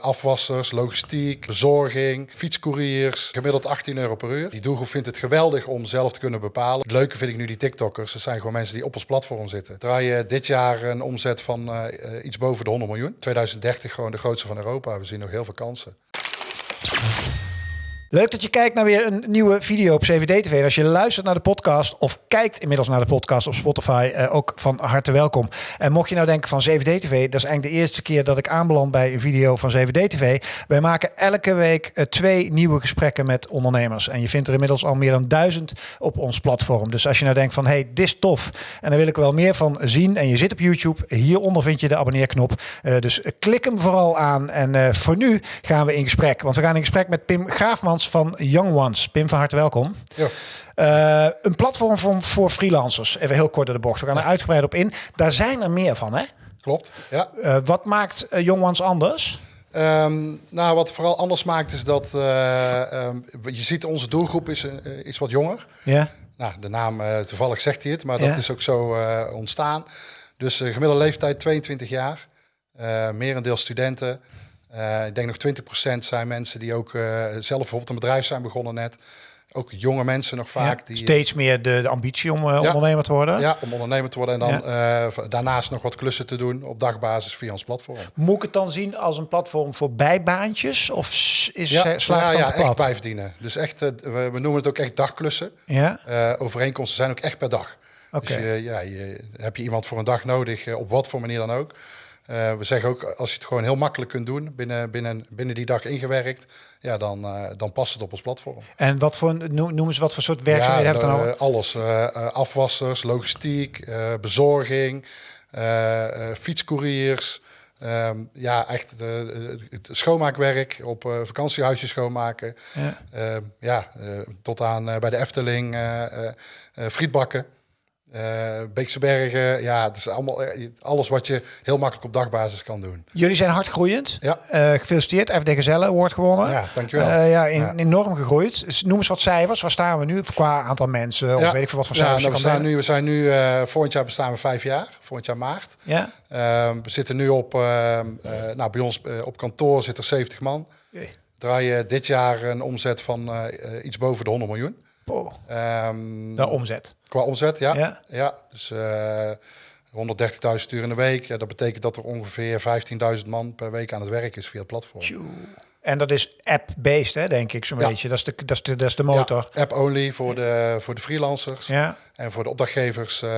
Afwassers, logistiek, bezorging, fietscouriers, gemiddeld 18 euro per uur. Die doelgroep vindt het geweldig om zelf te kunnen bepalen. Het leuke vind ik nu die TikTokkers. Dat zijn gewoon mensen die op ons platform zitten. Draaien dit jaar een omzet van uh, iets boven de 100 miljoen. 2030 gewoon de grootste van Europa. We zien nog heel veel kansen. Leuk dat je kijkt naar weer een nieuwe video op CVD-TV. En als je luistert naar de podcast of kijkt inmiddels naar de podcast op Spotify, eh, ook van harte welkom. En mocht je nou denken van CVD-TV, dat is eigenlijk de eerste keer dat ik aanbeland bij een video van CVD-TV. Wij maken elke week uh, twee nieuwe gesprekken met ondernemers. En je vindt er inmiddels al meer dan duizend op ons platform. Dus als je nou denkt van, hey, dit is tof en daar wil ik wel meer van zien. En je zit op YouTube, hieronder vind je de abonneerknop. Uh, dus klik hem vooral aan. En voor nu gaan we in gesprek. Want we gaan in gesprek met Pim Graafman van Young Ones. Pim, van harte welkom. Ja. Uh, een platform voor, voor freelancers. Even heel kort door de bocht. We gaan er uitgebreid op in. Daar zijn er meer van, hè? Klopt, ja. Uh, wat maakt uh, Young Ones anders? Um, nou, wat vooral anders maakt is dat um, je ziet onze doelgroep is, is wat jonger. Ja. Nou, de naam toevallig zegt hij het, maar dat is ook zo ontstaan. Dus gemiddelde leeftijd 22 jaar. merendeel studenten. Uh, ik denk nog 20% zijn mensen die ook uh, zelf bijvoorbeeld een bedrijf zijn begonnen net. Ook jonge mensen nog vaak. die, steeds meer de, de ambitie om uh, ondernemer te worden. Ja, om ondernemer te worden. En dan daarnaast nog wat klussen te doen op dagbasis via ons platform. Moet ik het dan zien als een platform voor bijbaantjes? Of is ja, slaagt ja, ja echt bijverdienen. Dus echt, we, we, noemen het ook echt dagklussen. Ja. overeenkomsten zijn ook echt per dag. Okay. Dus ja, je, heb je iemand voor een dag nodig, op wat voor manier dan ook uh, we zeggen ook, als je het gewoon heel makkelijk kunt doen, binnen, binnen, binnen die dag ingewerkt, ja, dan, uh, dan past het op ons platform. En wat voor, noemen ze wat voor soort werkzaamheden ja, hebben dan Alles, uh, afwassers, logistiek, bezorging, fietscouriers, um, ja, echt het schoonmaakwerk, op vakantiehuisjes schoonmaken. Ja, ehm, ja tot aan bij de Efteling frietbakken. Uh, Beekse Bergen, ja, het is allemaal eh, alles wat je heel makkelijk op dagbasis kan doen. Jullie zijn hard groeiend. Ja. Uh, gefeliciteerd, FD Gezelle Award gewonnen. Ja, dankjewel. Uh, ja, in, ja, enorm gegroeid. Dus noem eens wat cijfers. Waar staan we nu qua aantal mensen? Of weet ik veel wat voor cijfers ja, nou, we, staan nu, we zijn nu, volgend jaar bestaan we vijf jaar. Volgend jaar maart. Ja. Ehm, we zitten nu op, ehm, nou, bij ons op kantoor zitten er 70 man. Okay. Draaien dit jaar een omzet van iets boven de 100 miljoen. Um, de omzet. Qua omzet, ja. Ja, ja dus uh, 130.000 uur in de week. Ja, dat betekent dat er ongeveer 15.000 man per week aan het werk is via het platform. En dat is app-based, hè, denk ik zo'n ja. beetje. Dat is de, dat is de, dat is de motor. Ja, app-only voor de, voor de freelancers. Ja. En voor de opdrachtgevers uh,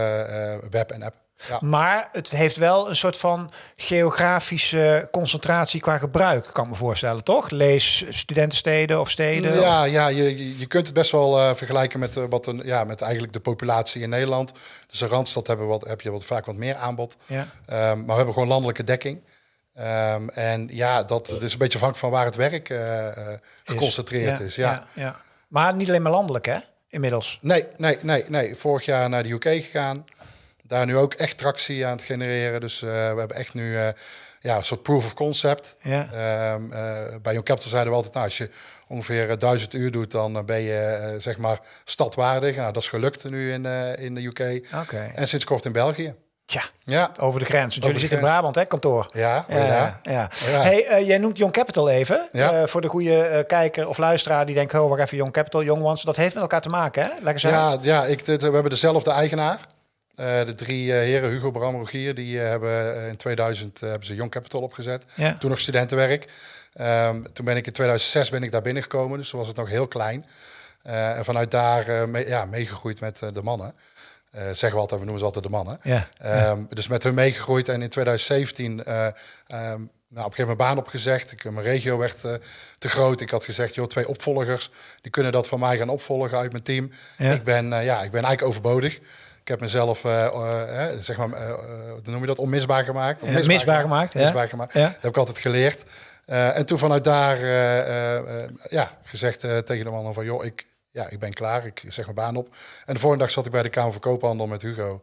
web en app. Ja. Maar het heeft wel een soort van geografische concentratie qua gebruik, kan ik me voorstellen, toch? Lees studentensteden of steden? Ja, ja je, je kunt het best wel uh, vergelijken met, uh, wat een, ja, met eigenlijk de populatie in Nederland. Dus een Randstad hebben wat, heb je wat, vaak wat meer aanbod. Ja. Um, maar we hebben gewoon landelijke dekking. Um, en ja, dat, dat is een beetje afhankelijk van waar het werk uh, geconcentreerd is. Ja, ja. Ja, Maar niet alleen maar landelijk, hè? Inmiddels. Nee, nee, nee, nee. Vorig jaar naar de UK gegaan daar nu ook echt tractie aan het genereren. Dus uh, we hebben echt nu uh, ja, een soort proof of concept. Ja. Um, uh, bij Young Capital zeiden we altijd, nou, als je ongeveer duizend uur doet, dan ben je zeg maar stadwaardig. Nou, dat is gelukt nu in, in de UK. Okay. En sinds kort in België. Ja, ja, over de grens. Want jullie zitten in Brabant, hè, kantoor? Ja, ja. ja. ja. Hey, uh, jij noemt Young Capital even. Ja. Uh, voor de goede kijker of luisteraar die denkt, oh, wacht even, Young Capital, Young Ones. Dat heeft met elkaar te maken, hè? Lekker ja, ja ik, dit, we hebben dezelfde eigenaar. Uh, de drie uh, heren, Hugo, Bram, Rogier, die uh, hebben in 2000 hebben ze Young Capital opgezet. Ja. Toen nog studentenwerk. Um, toen ben ik in 2006 ben ik daar binnengekomen, dus toen was het nog heel klein. en vanuit daar mee, ja, meegegroeid met de mannen. zeggen we altijd, we noemen ze altijd de mannen. Ja. Um, dus met hun meegegroeid en in 2017 um, nou, op een gegeven moment baan opgezegd. Ik, mijn regio werd te groot. Ik had gezegd, joh, twee opvolgers, die kunnen dat van mij gaan opvolgen uit mijn team. Ik, ben, ja, ik ben eigenlijk overbodig. Ik heb mezelf, uh, uh, zeg maar, hoe noem je dat, onmisbaar gemaakt. Onmisbaar misbaar gemaakt. Misbaar gemaakt. Dat heb ik altijd geleerd. en toen vanuit daar ja, gezegd tegen de man van, joh, ik, ja, ik ben klaar. Ik zeg mijn baan op. En de volgende dag zat ik bij de Kamer van Koophandel met Hugo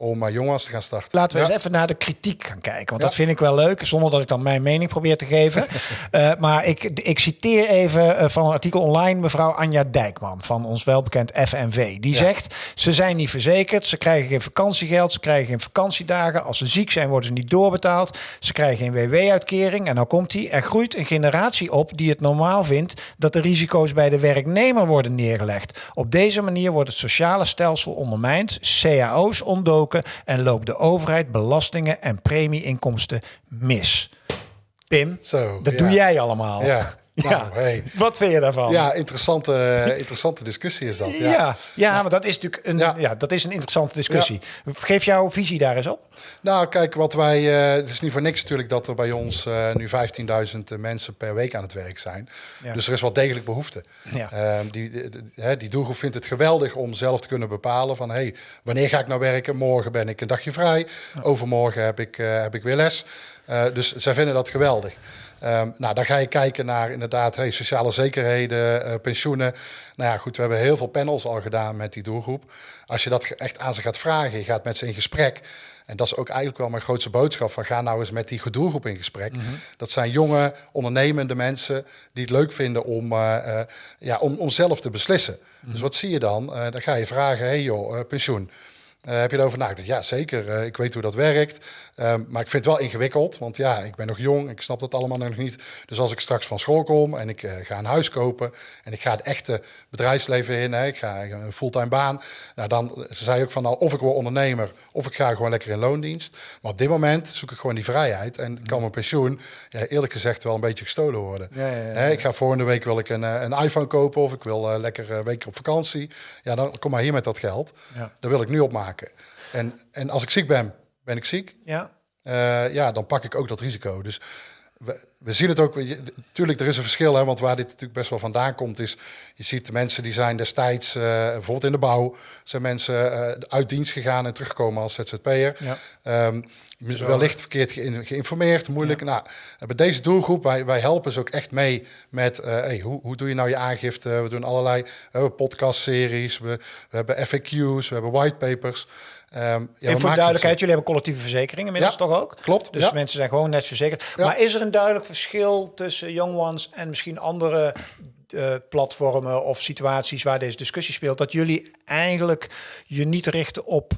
om uh, jongens te gaan starten. Laten we eens even naar de kritiek gaan kijken. Want dat vind ik wel leuk, zonder dat ik dan mijn mening probeer te geven. uh, maar ik, ik citeer even uh, van een artikel online mevrouw Anja Dijkman van ons welbekend FNV. Die zegt, ze zijn niet verzekerd, ze krijgen geen vakantiegeld, ze krijgen geen vakantiedagen. Als ze ziek zijn worden ze niet doorbetaald. Ze krijgen geen WW-uitkering. En nou komt hij, er groeit een generatie op die het normaal vindt dat de risico's bij de werknemer worden neergelegd. Op deze manier wordt het sociale stelsel ondermijnd, cao's en loopt de overheid belastingen en premieinkomsten mis. Pim, Zo, dat doe jij allemaal. Ja. Nou, ja. Hey. Wat vind je daarvan? Ja, interessante, interessante discussie is dat. Ja, ja, ja, maar dat is natuurlijk een, ja. dat is een interessante discussie. Geef jouw visie daar eens op. Nou, kijk, wat wij. Uh, het is niet voor niks natuurlijk dat er bij ons uh, nu 15.000 mensen per week aan het werk zijn. Dus er is wel degelijk behoefte. Uh, die, die, die doelgroep vindt het geweldig om zelf te kunnen bepalen van hey, wanneer ga ik nou werken? Morgen ben ik een dagje vrij. Overmorgen heb ik, heb ik weer les. Dus zij vinden dat geweldig. Um, nou, dan ga je kijken naar inderdaad hey, sociale zekerheden, uh, pensioenen. Nou ja, goed, we hebben heel veel panels al gedaan met die doelgroep. Als je dat echt aan ze gaat vragen, je gaat met ze in gesprek. En dat is ook eigenlijk wel mijn grootste boodschap van ga nou eens met die doelgroep in gesprek. Mm -hmm. Dat zijn jonge, ondernemende mensen die het leuk vinden om, uh, uh, ja, om, om zelf te beslissen. Mm -hmm. Dus wat zie je dan? dan ga je vragen, hey joh, pensioen. Uh, heb je erover nagedacht? Ja, zeker. Uh, ik weet hoe dat werkt. Um, maar ik vind het wel ingewikkeld. Want ja, ik ben nog jong. Ik snap dat allemaal nog niet. Dus als ik straks van school kom en ik uh, ga een huis kopen. En ik ga het echte bedrijfsleven in. Hè, ik ga een fulltime baan. Nou, dan zei ook van nou, of ik word ondernemer. Of ik ga gewoon lekker in loondienst. Maar op dit moment zoek ik gewoon die vrijheid. En kan mijn pensioen, ja, eerlijk gezegd, wel een beetje gestolen worden. Ja, ja, ik ga volgende week wil ik een, een iPhone kopen. Of ik wil lekker een week op vakantie. Ja, dan kom maar hier met dat geld. Dat wil ik nu opmaken. En, en als ik ziek ben, ben ik ziek. Ja. Uh, ja, dan pak ik ook dat risico. Dus we, we zien het ook. Natuurlijk, er is een verschil. Hè, want waar dit natuurlijk best wel vandaan komt, is. Je ziet de mensen die zijn destijds, uh, bijvoorbeeld in de bouw, zijn mensen uh, uit dienst gegaan en teruggekomen als ZZP'er. Ja. Um, wellicht verkeerd ge geïnformeerd, moeilijk. Ja. Nou, bij deze doelgroep, wij, wij helpen ze ook echt mee met uh, hey, hoe, hoe doe je nou je aangifte? We doen allerlei uh, podcastseries, we, we hebben FAQ's, we hebben whitepapers. Um, ja, en voor duidelijkheid, jullie hebben collectieve verzekeringen inmiddels ja, toch ook? Klopt. Dus ja. mensen zijn gewoon net verzekerd. Maar is er een duidelijk verschil tussen Young Ones en misschien andere uh, platformen of situaties waar deze discussie speelt? Dat jullie eigenlijk je niet richten op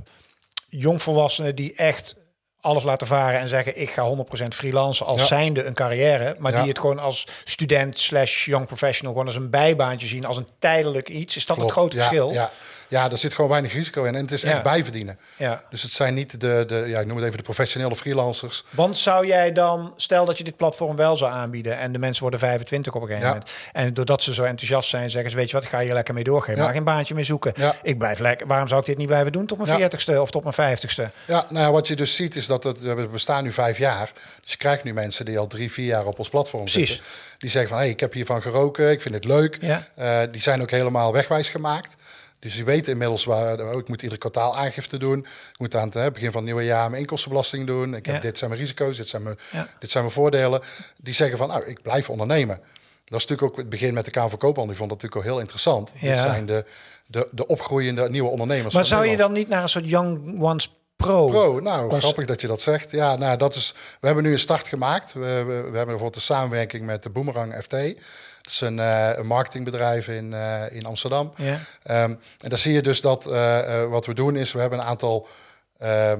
jongvolwassenen die echt alles laten varen en zeggen ik ga 100% freelance als ja. zijnde een carrière, maar ja. die het gewoon als student slash young professional gewoon als een bijbaantje zien, als een tijdelijk iets. Is dat Klopt. het grote ja, verschil? Ja. Ja, er zit gewoon weinig risico in. En het is echt bijverdienen. Ja. Dus het zijn niet de, de, ja, ik noem het even de professionele freelancers. Want zou jij dan, stel dat je dit platform wel zou aanbieden en de mensen worden 25 op een gegeven moment. En doordat ze zo enthousiast zijn, zeggen ze, weet je wat, ik ga hier lekker mee doorgeven. Maar geen baantje meer zoeken. Ja. Ik blijf lekker. Waarom zou ik dit niet blijven doen tot mijn 40ste of tot mijn 50ste? Ja, nou ja, wat je dus ziet is dat het, we bestaan nu vijf jaar. Dus je krijgt nu mensen die al drie, vier jaar op ons platform Precies. zitten. Die zeggen van, hé, hey, ik heb hiervan geroken, ik vind het leuk. Ja. Uh, die zijn ook helemaal wegwijs gemaakt. Dus je weet inmiddels waar oh, ik moet ieder kwartaal aangifte doen. Ik moet aan het hè, begin van het nieuwe jaar mijn inkomstenbelasting doen. Ik heb ja. dit zijn mijn risico's, dit zijn mijn, ja. dit zijn mijn voordelen. Die zeggen van, nou, ik blijf ondernemen. Dat is natuurlijk ook het begin met de Kamer van Koophandel. Die vond dat natuurlijk ook heel interessant. Ja. Dit zijn de, de, de opgroeiende nieuwe ondernemers. Maar zou je dan niet naar een soort Young Ones Pro. Pro, nou grappig dat je dat zegt. Ja, nou dat is. We hebben nu een start gemaakt. We, we, we hebben bijvoorbeeld de samenwerking met de Boomerang FT. Dat is een, uh, een marketingbedrijf in, uh, in Amsterdam. Ja. Um, en daar zie je dus dat uh, wat we doen is, we hebben een aantal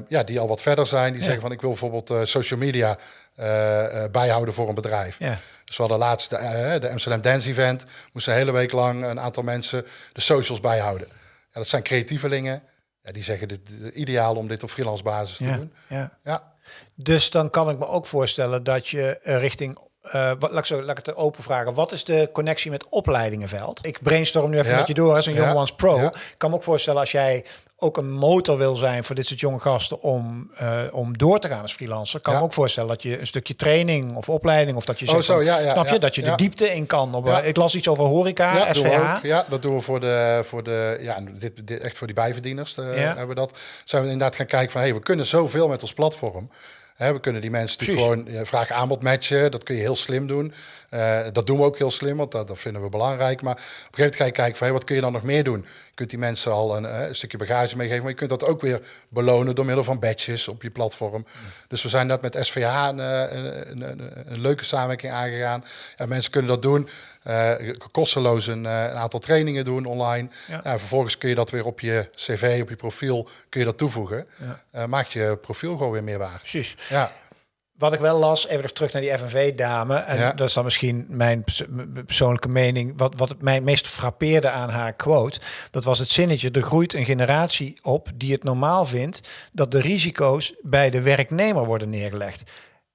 ja, die al wat verder zijn. Die ja. zeggen van ik wil bijvoorbeeld social media bijhouden voor een bedrijf. Ja. Dus we hadden laatst de, de Amsterdam Dance Event. Moesten een hele week lang een aantal mensen de socials bijhouden. Ja, dat zijn creatievelingen. Ja, die zeggen dit, dit ideaal om dit op freelance basis te ja, doen. Ja. ja. Dus dan kan ik me ook voorstellen dat je richting uh, wat, laat, ik zo, laat ik het open vragen. Wat is de connectie met opleidingenveld? Ik brainstorm nu even ja. met je door als een ja. Young Ones Pro. Ja. Ik kan me ook voorstellen als jij ook een motor wil zijn voor dit soort jonge gasten om, uh, om door te gaan als freelancer. Kan me ook voorstellen dat je een stukje training of opleiding of dat je zegt, oh, zo, ja, ja, snap je, dat je de diepte in kan. Op, Ik las iets over horeca, ja, SVH. Ook, ja, dat doen we voor de, voor de ja, dit, dit echt voor die bijverdieners. Hebben we dat. Zijn we inderdaad gaan kijken van, hey, we kunnen zoveel met ons platform. We kunnen die mensen natuurlijk gewoon vraag aanbod matchen. Dat kun je heel slim doen. Uh, dat doen we ook heel slim, want dat, dat, vinden we belangrijk. Maar op een gegeven moment ga je kijken van hey, wat kun je dan nog meer doen? Je kunt die mensen al een, een, stukje bagage meegeven, maar je kunt dat ook weer belonen door middel van badges op je platform. Dus we zijn net met SVH een, een, een, leuke samenwerking aangegaan. Ja, mensen kunnen dat doen. Uh, kosteloos een, een, aantal trainingen doen online. Ja. vervolgens kun je dat weer op je cv, op je profiel, kun je dat toevoegen. Ja. Maakt je profiel gewoon weer meer waar. Precies. Ja. Wat ik wel las, even nog terug naar die FNV-dame. En dat is dan misschien mijn persoonlijke mening. Wat, wat het mij meest frappeerde aan haar quote, dat was het zinnetje: er groeit een generatie op die het normaal vindt dat de risico's bij de werknemer worden neergelegd.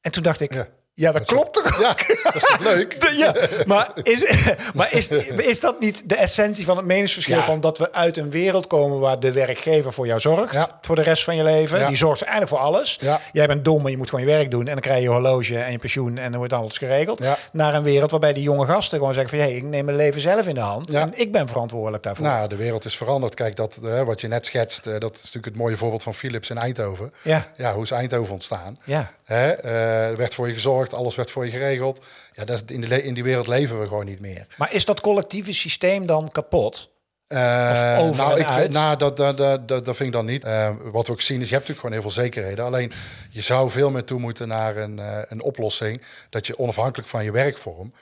En toen dacht ik. Ja. Ja, dat, klopt toch? Ja, dat is leuk? ja, maar, is, maar is, is dat niet de essentie van het meningsverschil? Van dat we uit een wereld komen waar de werkgever voor jou zorgt. Voor de rest van je leven. Die zorgt eigenlijk voor alles. Jij bent dom, maar je moet gewoon je werk doen. En dan krijg je je horloge en je pensioen en dan wordt alles geregeld. Naar een wereld waarbij die jonge gasten gewoon zeggen van... hé, hey, ik neem mijn leven zelf in de hand. En ik ben verantwoordelijk daarvoor. Nou, de wereld is veranderd. Kijk, dat, uh, wat je net schetst, uh, dat is natuurlijk het mooie voorbeeld van Philips in Eindhoven. Ja. Ja, hoe is Eindhoven ontstaan? Ja. Hè? Uh, er werd voor je gezorgd, alles werd voor je geregeld. Ja, dat, in, de, in die wereld leven we gewoon niet meer. Maar is dat collectieve systeem dan kapot? Uh, nou, ik, nou dat, dat, dat, dat, vind ik dan niet. Uh, wat we ook zien is, je hebt natuurlijk gewoon heel veel zekerheden. Alleen je zou veel meer toe moeten naar een, uh, een oplossing dat je onafhankelijk van je werkvorm,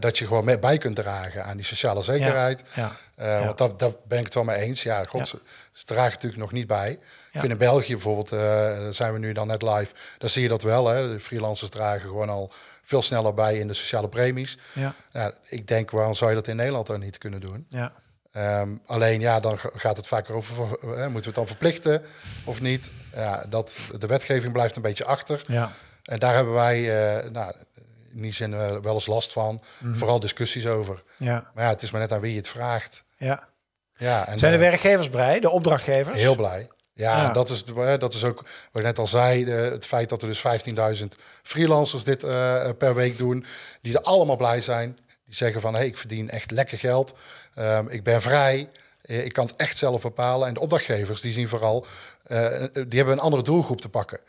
dat je gewoon mee bij kunt dragen aan die sociale zekerheid. Ja, ja, want dat, daar ben ik het wel mee eens. Ja, god, ze, ze dragen natuurlijk nog niet bij. Ik vind in België bijvoorbeeld, uh, zijn we nu dan net live, daar zie je dat wel. Hè? De freelancers dragen gewoon al veel sneller bij in de sociale premies. Ja. ja ik denk, waarom zou je dat in Nederland dan niet kunnen doen? Ja. Um, alleen ja, dan gaat het vaker over, hè, moeten we het dan verplichten of niet? Ja, dat, de wetgeving blijft een beetje achter. Ja. En daar hebben wij uh, nou, in die zin uh, wel eens last van. Mm -hmm. Vooral discussies over. Ja. Maar ja, het is maar net aan wie je het vraagt. Ja. Ja, en, Zijn de werkgevers blij, de opdrachtgevers? Heel blij. Ja, Dat, is, dat is ook wat ik net al zei. het feit dat er dus 15.000 freelancers dit uh, per week doen. Die er allemaal blij zijn. Die zeggen van, hé, hey, ik verdien echt lekker geld. Um, ik ben vrij. Uh, ik kan het echt zelf bepalen. En de opdrachtgevers, die zien vooral... Uh, die hebben een andere doelgroep te pakken.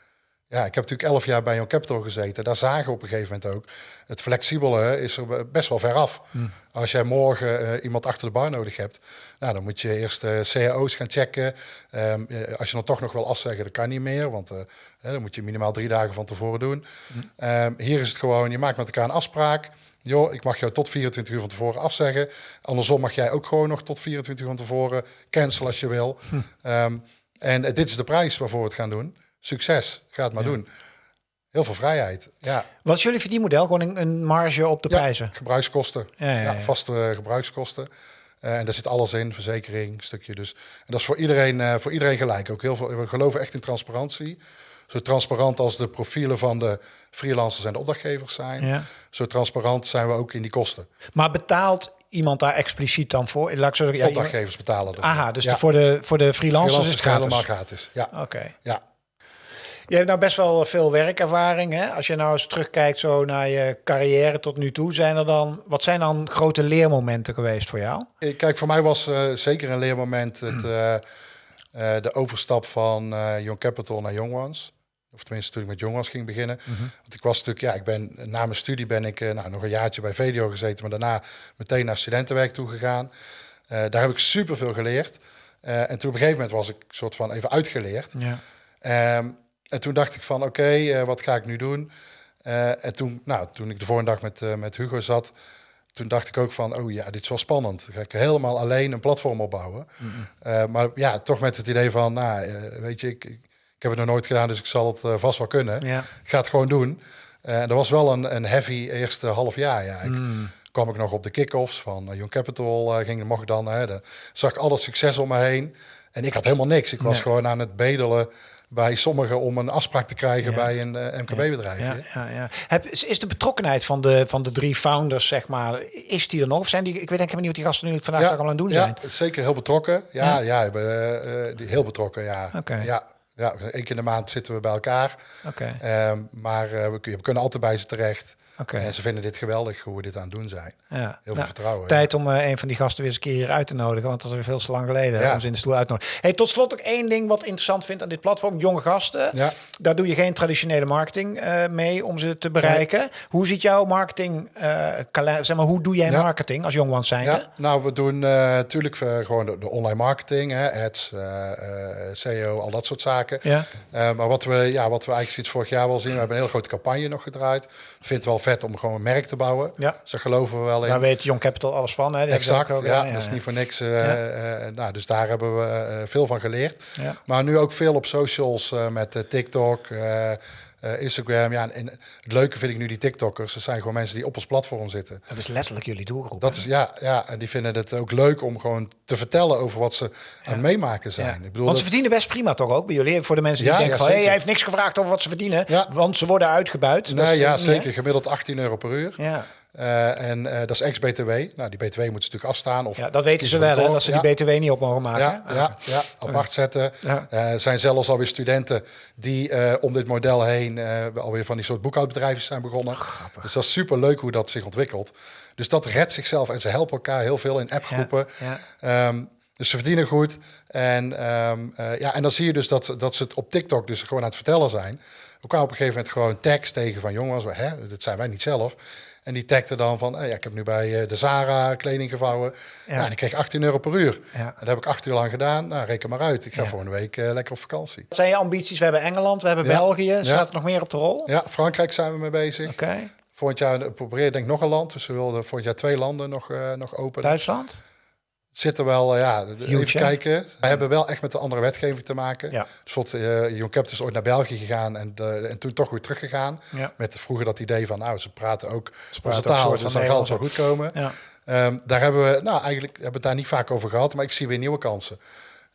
Ja, ik heb natuurlijk elf jaar bij Young Capital gezeten. Daar zagen we op een gegeven moment ook. Het flexibele is er best wel ver af. Hmm. Als jij morgen uh, iemand achter de bar nodig hebt, nou, dan moet je eerst uh, cao's gaan checken. Um, als je dan toch nog wil afzeggen, dat kan niet meer. Want uh, dan moet je minimaal drie dagen van tevoren doen. Hmm. Um, hier is het gewoon, je maakt met elkaar een afspraak. Joh, ik mag jou tot 24 uur van tevoren afzeggen. Andersom mag jij ook gewoon nog tot 24 uur van tevoren cancelen als je wil. Hm. Um, en dit is de prijs waarvoor we het gaan doen succes, ga het maar doen. Heel veel vrijheid. Ja. Wat is jullie verdienmodel? Gewoon een, een marge op de prijzen? Gebruikskosten. Ja, vaste gebruikskosten. Uh, en daar zit alles in, verzekering, stukje. Dus. En dat is voor iedereen, uh, voor iedereen gelijk. Ook heel veel, we geloven echt in transparantie. Zo transparant als de profielen van de freelancers en de opdrachtgevers zijn. Ja. Zo transparant zijn we ook in die kosten. Maar betaalt iemand daar expliciet dan voor? Laat ik zo zeggen, ja, opdrachtgevers betalen ervoor. Aha, dus de, voor, de, voor de freelancers, freelancers is het gratis? helemaal gratis. Ja. Oké. Ja. Je hebt nou best wel veel werkervaring. Hè? Als je nou eens terugkijkt zo naar je carrière tot nu toe, zijn er dan, wat zijn dan grote leermomenten geweest voor jou? Kijk, voor mij was uh, zeker een leermoment het, uh, uh, de overstap van Young Capital naar Young Ones. Of tenminste, toen ik met Young Ones ging beginnen. Mm -hmm. Want ik was natuurlijk, ja, ik ben na mijn studie ben ik nou, nog een jaartje bij VDO gezeten, maar daarna meteen naar studentenwerk toe gegaan. daar heb ik super veel geleerd. en toen op een gegeven moment was ik soort van even uitgeleerd. Ja. Um, en toen dacht ik van, oké, okay, uh, wat ga ik nu doen? Uh, en toen, nou, toen ik de vorige dag met, uh, met Hugo zat, toen dacht ik ook van, oh ja, dit is wel spannend. Dan ga ik helemaal alleen een platform opbouwen. Mm -hmm. maar ja, toch met het idee van, nou, weet je, ik, ik, heb het nog nooit gedaan, dus ik zal het vast wel kunnen. Ja. Ik ga het gewoon doen. En dat was wel een, een heavy eerste half jaar. Ja. Ik, mm. kwam ik nog op de kick-offs van Young Capital, ging, mocht dan, hè, de, zag ik al dat succes om me heen. En ik had helemaal niks. Ik was nee. gewoon aan het bedelen bij sommigen om een afspraak te krijgen bij een uh, MKB-bedrijf. Ja, ja, ja, Heb, is de betrokkenheid van de, van de drie founders, zeg maar, is die er nog? Of zijn die, ik weet denk niet wat die gasten nu vandaag al aan het doen zijn. Ja, zeker heel betrokken. Ja, ja. uh, heel betrokken, ja. Okay. ja. Ja, één keer in de maand zitten we bij elkaar. Oké. Okay. Um, maar we, we, kunnen altijd bij ze terecht. Okay. En ze vinden dit geweldig hoe we dit aan het doen zijn. Ja. Heel veel nou, vertrouwen. Tijd om uh, een van die gasten weer eens een keer hier uit te nodigen, want dat is veel te lang geleden ja. om ze in de stoel uit te nodigen. Hey, tot slot ook één ding wat interessant vindt aan dit platform, jonge gasten. Ja. Daar doe je geen traditionele marketing uh, mee om ze te bereiken. Hoe ziet jouw marketing, uh, zeg maar, hoe doe jij marketing als jongwans zijn? Ja, nou, we doen natuurlijk gewoon de, de, online marketing, hè, ads, SEO, al dat soort zaken. Ja. maar wat we, ja, wat we eigenlijk sinds vorig jaar wel zien, we hebben een hele grote campagne nog gedraaid. Vindt wel vet om gewoon een merk te bouwen. Ja. Ze geloven we wel in. Daar weet Young Capital alles van. Hè? Die exact, ook, ja, Dat is niet voor niks. Uh, nou, dus daar hebben we veel van geleerd. Maar nu ook veel op socials met TikTok. Uh, Instagram. Ja, en het leuke vind ik nu die TikTokkers. Dat zijn gewoon mensen die op ons platform zitten. Dat is letterlijk jullie doelgroep. Dat is ja, ja, en die vinden het ook leuk om gewoon te vertellen over wat ze aan het meemaken zijn. Ik bedoel, want ze verdienen best prima toch ook bij jullie. Voor de mensen die denken van, hey, hij heeft niks gevraagd over wat ze verdienen, want ze worden uitgebuit. Nee, ja, zeker. Gemiddeld 18 euro per uur. Ja. Uh, en uh, dat is ex-BTW. Nou, die BTW moeten ze natuurlijk afstaan. Of ja, dat weten ze wel, hè, dat ze die BTW niet op mogen maken. Ja, ja, ja apart zetten. Er uh, zijn zelfs alweer studenten die om dit model heen alweer van die soort boekhoudbedrijven zijn begonnen. Oh, dus dat is super leuk hoe dat zich ontwikkelt. Dus dat redt zichzelf en ze helpen elkaar heel veel in appgroepen. Um, dus ze verdienen goed. En, um, ja, en dan zie je dus dat, dat ze het op TikTok dus gewoon aan het vertellen zijn. We kwamen op een gegeven moment gewoon tekst tegen van jongens, hè, dat zijn wij niet zelf. En die tagde dan van, ja, ik heb nu bij eh, de Zara kleding gevouwen. Ja. Nou, en ik kreeg 18 euro per uur. Ja. dat heb ik acht uur lang gedaan. Nou, reken maar uit. Ik ga voor een week uh, lekker op vakantie. Wat zijn je ambities? We hebben Engeland, we hebben België. Staat er nog meer op de rol? Ja, Frankrijk zijn we mee bezig. Oké. Okay. Volgend jaar proberen denk ik nog een land. Dus we wilden volgend jaar twee landen nog, uh, nog openen. Duitsland? Zit er wel, eh, ja, even kijken. We hebben wel echt met de andere wetgeving te maken. Ja. Dus wat, uh, Jon is ooit naar België gegaan en, de, en toen toch weer teruggegaan. Ja. Met vroeger dat idee van, nou, ze praten ook ze praten taal, dus het wel goed komen. Ja. Um, daar hebben we, nou, eigenlijk hebben we het daar niet vaak over gehad, maar ik zie weer nieuwe kansen.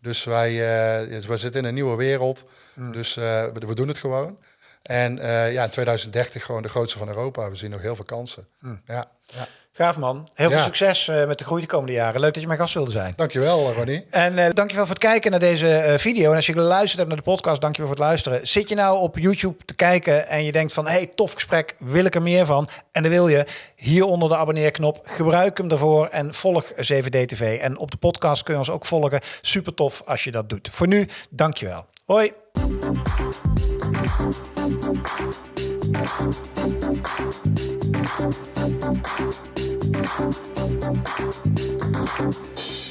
Dus wij, uh, we zitten in een nieuwe wereld, mm. dus uh, we, we, doen het gewoon. En uh, ja, in 2030 gewoon de grootste van Europa. We zien nog heel veel kansen. Mm. Ja, ja. Gaaf man. Heel veel succes uh, met de groei de komende jaren. Leuk dat je mijn gast wilde zijn. Dankjewel Ronnie. En uh, dankjewel voor het kijken naar deze uh, video. En als je geluisterd hebt naar de podcast, dankjewel voor het luisteren. Zit je nou op YouTube te kijken en je denkt van... hey, tof gesprek, wil ik er meer van? En dan wil je hier onder de abonneerknop. Gebruik hem daarvoor en volg 7D-TV. En op de podcast kun je ons ook volgen. Super tof als je dat doet. Voor nu, dankjewel. Hoi. Thank